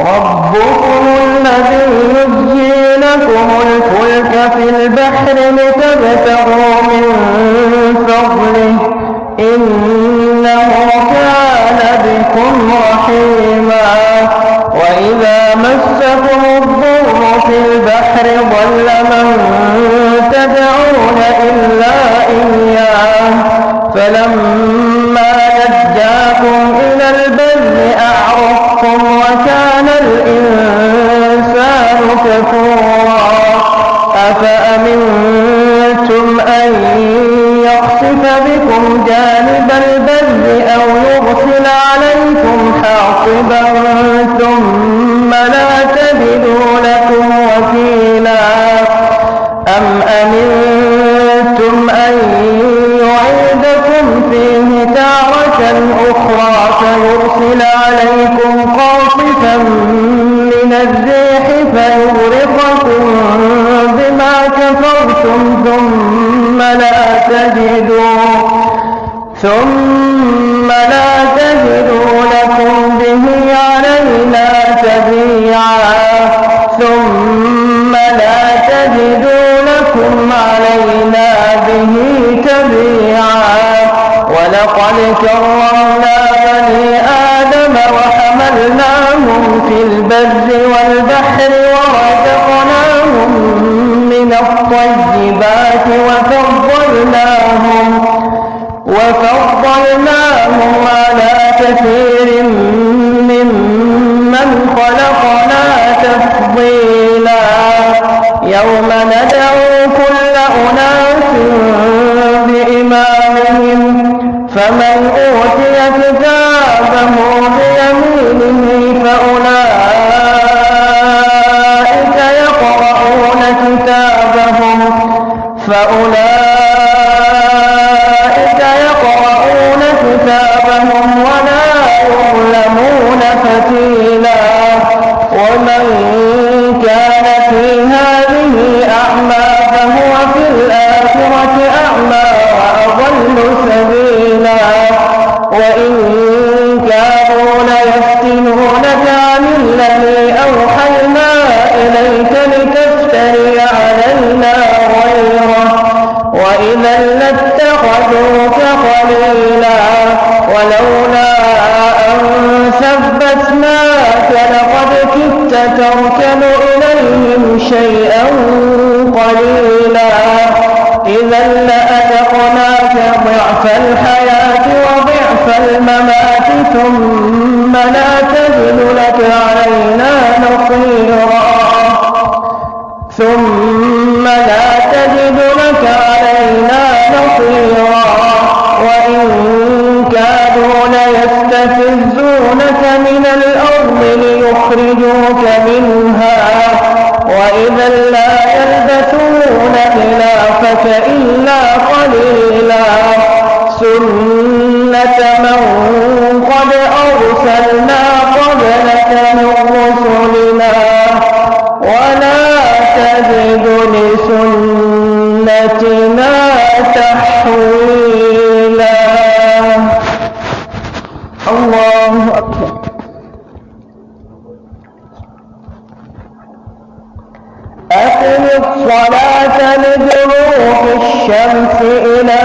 ربكم الذي يجزي لكم الفلك في البحر لتبتغوا من فضله. إنه كان بكم رحيما. وإذا مسكم الضر في البحر ضل من تدعون إلا إياه. فلما نجاكم يخسف بكم جانب البر أو يرسل عليكم حاصبا ثم لا تجدوا لكم وكيلا. أم أمنتم أن يعيدكم فيه تارة أخرى فيرسل عليكم قاصفا من الريح فيغرقكم بما كفرتم ثم لا تجدوا ثم لا تجدوا لكم به علينا تبيعا ثم لا تجدوا لكم علينا به تبيعا. ولقد كرمنا بني آدم وحملناهم في البر والبحر ورزقناهم من الطيبات وفضلناهم وفضلناهم على كثير ممن خلقنا تفضيلا يوم ندعو كل أناس بإمامهم فمن تركن إليهم شيئا قليلا. إذا لأذقناك ضعف الحياة قد أرسلنا قبلك من رسلنا ولا تجد لسنتنا تحويلا. الله أكبر. أقم الصلاة لدلوك الشمس إلى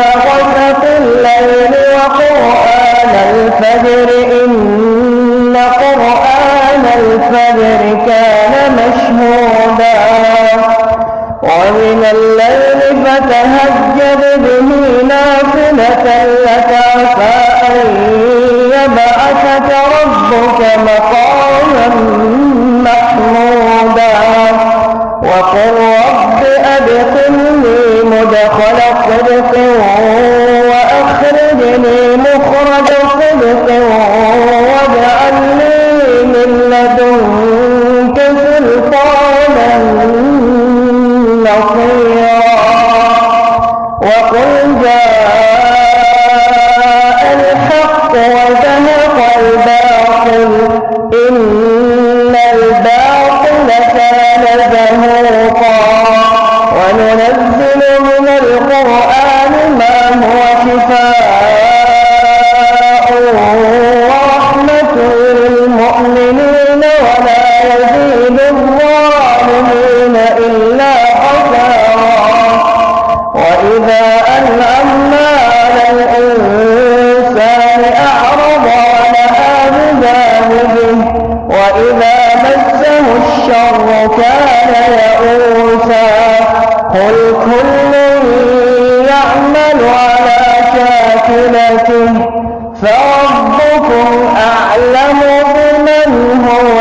الفجر إن قرآن الفجر كان مشهودا. ومن الليل فتهجد به نافلة لك عسى أن يبعثك ربك مقاما محمودا. وقل رب أدخلني مدخل صدق وأخرجني مخرجا خلقا وجعل لي من لدنك إلا خسارا وإذا أنعمنا على الإنسان أعرض ونأى بجانبه وإذا مسه الشر كان يئوسا قل كل يعمل على شاكلته فربكم أعلم بمن هو